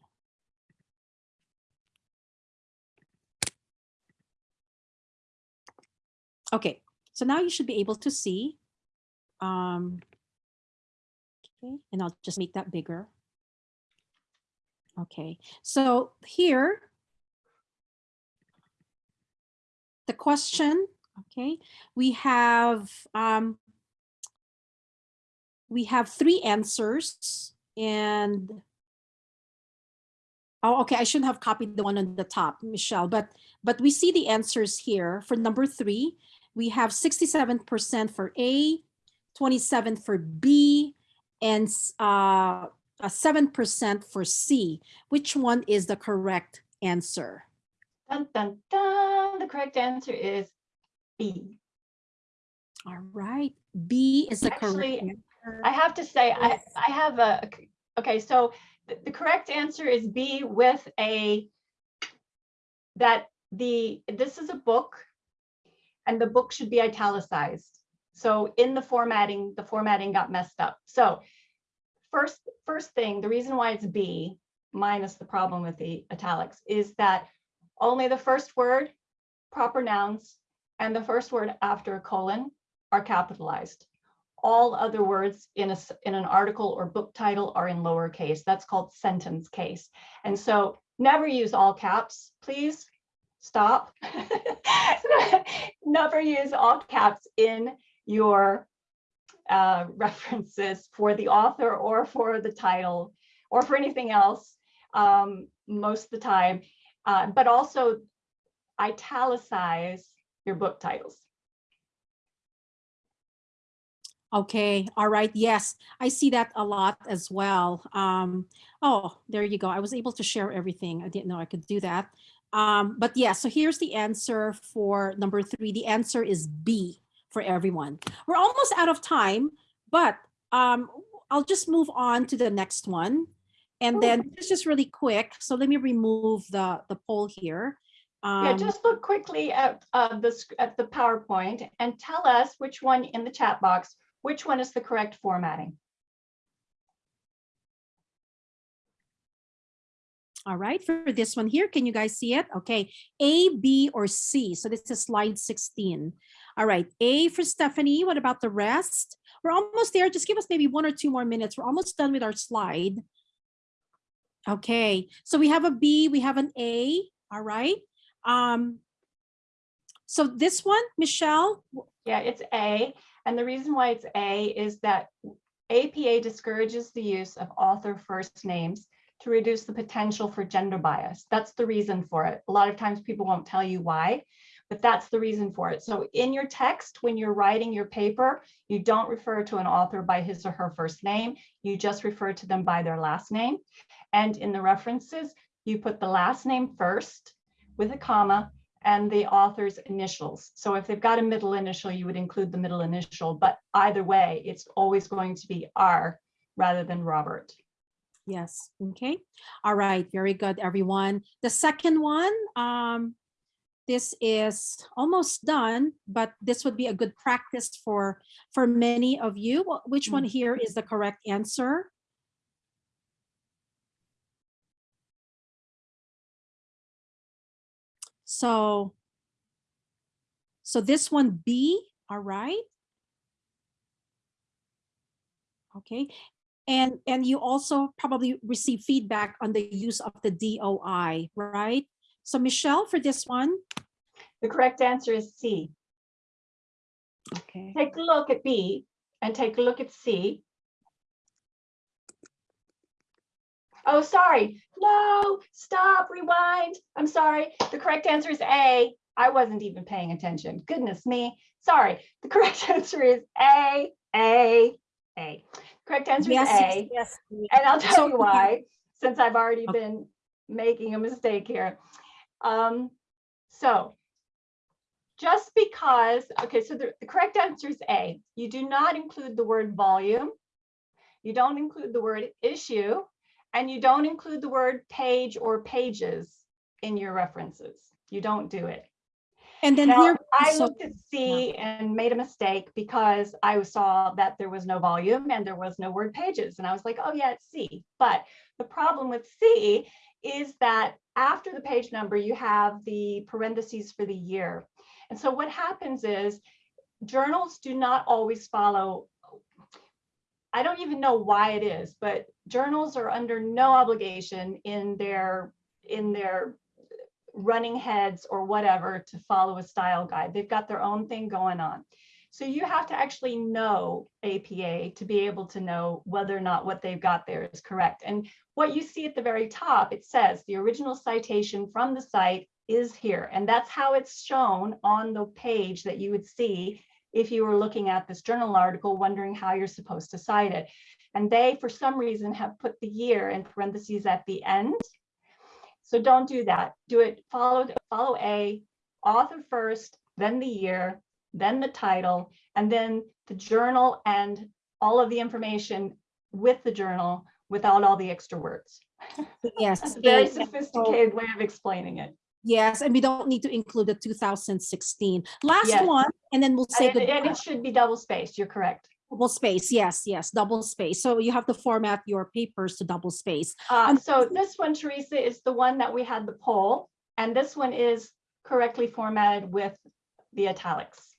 Okay, so now you should be able to see. Um, okay, and I'll just make that bigger. Okay, so here, the question, okay, we have um, we have three answers and oh okay i shouldn't have copied the one on the top michelle but but we see the answers here for number three we have 67 percent for a 27 for b and uh seven percent for c which one is the correct answer Dun, dun, dun. The correct answer is B. all right b is the Actually, correct answer. I have to say, I, Yes. I have a, okay, so the, the correct answer is B with a, that the, this is a book and the book should be italicized. So in the formatting, the formatting got messed up. So first, first thing, the reason why it's B minus the problem with the italics is that only the first word, proper nouns, and the first word after a colon are capitalized all other words in a in an article or book title are in lowercase. That's called sentence case. And so never use all caps, please. Stop. never use all caps in your uh, references for the author or for the title or for anything else um, most of the time. Uh, but also italicize your book titles. Okay, all right, yes, I see that a lot as well. Um, oh, there you go. I was able to share everything. I didn't know I could do that. Um, but yeah, so here's the answer for number three. The answer is B for everyone. We're almost out of time, but um, I'll just move on to the next one. And Ooh. then it's just really quick. So let me remove the, the poll here. Um, Yeah, just look quickly at uh, the, at the PowerPoint and tell us which one in the chat box, which one is the correct formatting. All right, for this one here, can you guys see it? Okay, A, B, or C. So this is slide 16. All right, A for Stephanie. What about the rest? We're almost there. Just give us maybe one or two more minutes. We're almost done with our slide. Okay, so we have a B, we have an A. All right. Um, so this one, Michelle, Yeah, it's A. And the reason why it's A is that APA discourages the use of author first names to reduce the potential for gender bias. That's the reason for it. A lot of times people won't tell you why, but that's the reason for it. So in your text, when you're writing your paper, you don't refer to an author by his or her first name. You just refer to them by their last name. And in the references, you put the last name first with a comma and the author's initials. So if they've got a middle initial, you would include the middle initial, but either way, it's always going to be R rather than Robert. Yes, okay. All right, very good, everyone. The second one, um, this is almost done, but this would be a good practice for, for many of you. Which one here is the correct answer? So, so this one B, all right? Okay, and, and you also probably receive feedback on the use of the DOI, right? So Michelle, for this one, The correct answer is C. okay, Take a look at B and take a look at C. Oh, sorry. No, stop, rewind. I'm sorry. The correct answer is A. I wasn't even paying attention. Goodness me. Sorry. The correct answer is A, A, A. Correct answer is yes, yes, A. yes. And I'll tell you why, since I've already Okay. been making a mistake here. Um, so just because, okay, so the, the correct answer is A. You do not include the word volume. You don't include the word issue, and you don't include the word page or pages in your references. You don't do it. And then Now, here, I so- looked at C and made a mistake because I saw that there was no volume and there was no word pages. And I was like, oh yeah, it's C. But the problem with C is that after the page number, you have the parentheses for the year. And so what happens is journals do not always follow. I don't even know why it is, but journals are under no obligation in their in their running heads or whatever to follow a style guide. They've got their own thing going on. So you have to actually know APA to be able to know whether or not what they've got there is correct. And what you see at the very top, it says the original citation from the site is here. And that's how it's shown on the page that you would see if you were looking at this journal article, wondering how you're supposed to cite it. And they, for some reason, have put the year in parentheses at the end. So don't do that. Do it, follow, follow A, author first, then the year, then the title, and then the journal and all of the information with the journal without all the extra words. yes. It's a very sophisticated way of explaining it. Yes, and we don't need to include the 2016. Last Yes. one, and then we'll say And and it should be double spaced, you're correct. Double space, yes, yes, double space. So you have to format your papers to double space. Uh, so this one, Teresa, is the one that we had the poll, and this one is correctly formatted with the italics.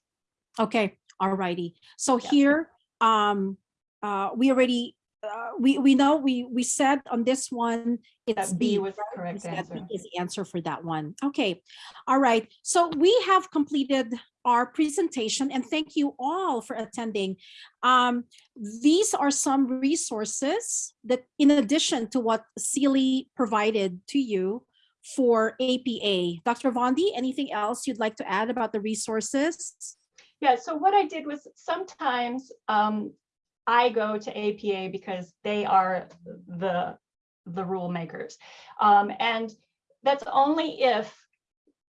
Okay, all righty. So Yeah. here, um, uh, we already, uh, we, we know, we, we said on this one, it's That B B. was the correct said answer. B Is the answer for that one. Okay, all right. So we have completed our presentation and thank you all for attending. Um, these are some resources that in addition to what Celie provided to you for APA. Dr. Vondi, anything else you'd like to add about the resources? Yeah, so what I did was sometimes um, I go to APA because they are the, the rule makers. Um, and that's only if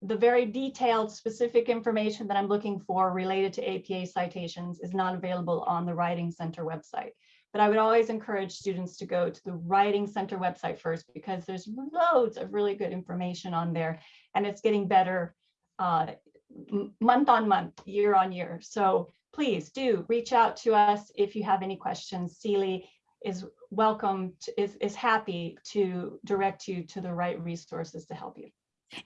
the very detailed specific information that I'm looking for related to APA citations is not available on the Writing Center website. But I would always encourage students to go to the Writing Center website first because there's loads of really good information on there and it's getting better uh, month on month, year on year. So please do reach out to us if you have any questions. Celie is welcome, to- is, is happy to direct you to the right resources to help you.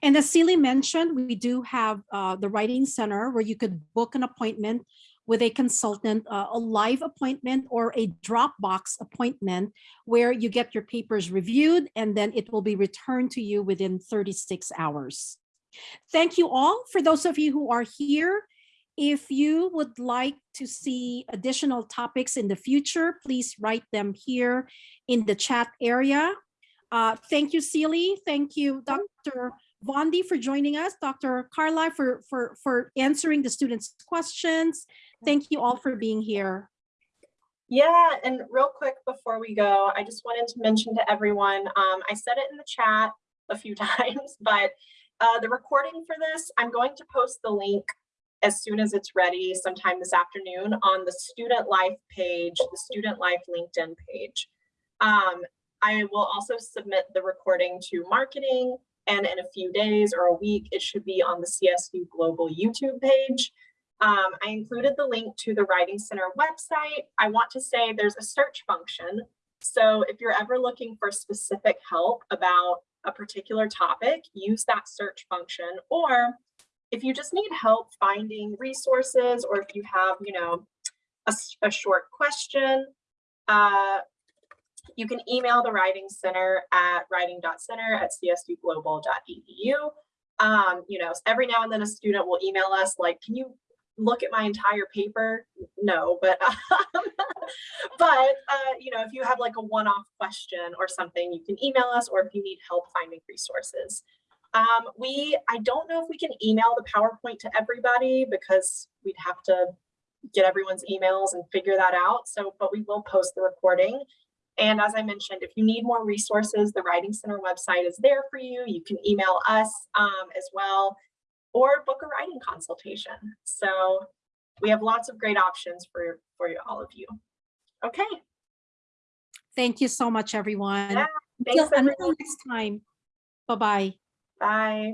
And as Celie mentioned, we do have uh, the Writing Center where you could book an appointment with a consultant, uh, a live appointment or a Dropbox appointment where you get your papers reviewed and then it will be returned to you within 36 hours. Thank you all. For those of you who are here, if you would like to see additional topics in the future, please write them here in the chat area. Uh, thank you, Celie. Thank you, Dr. Vondi for joining us, Dr. Carla for, for, for answering the students' questions. Thank you all for being here. Yeah, and real quick before we go, I just wanted to mention to everyone, um, I said it in the chat a few times, but uh, the recording for this, I'm going to post the link as soon as it's ready sometime this afternoon on the Student Life page, the Student Life LinkedIn page. Um, I will also submit the recording to marketing and in a few days or a week, it should be on the CSU Global YouTube page. Um, I included the link to the Writing Center website. I want to say there's a search function. So if you're ever looking for specific help about a particular topic, use that search function. Or if you just need help finding resources, or if you have, you know, a, a short question, uh, you can email the Writing Center at writing.center at csUglobal.edu. Um, you know, every now and then a student will email us like, can you look at my entire paper? No, but, um, but, uh, you know, if you have like a one-off question or something, you can email us or if you need help finding resources. Um, we, I don't know if we can email the PowerPoint to everybody because we'd have to get everyone's emails and figure that out. So, but we will post the recording. And as I mentioned, if you need more resources, the Writing Center website is there for you. You can email us um, as well or book a writing consultation. So we have lots of great options for, for you- all of you. Okay, Thank you so much, everyone. Yeah, thanks until everyone. next time. Bye-bye. Bye.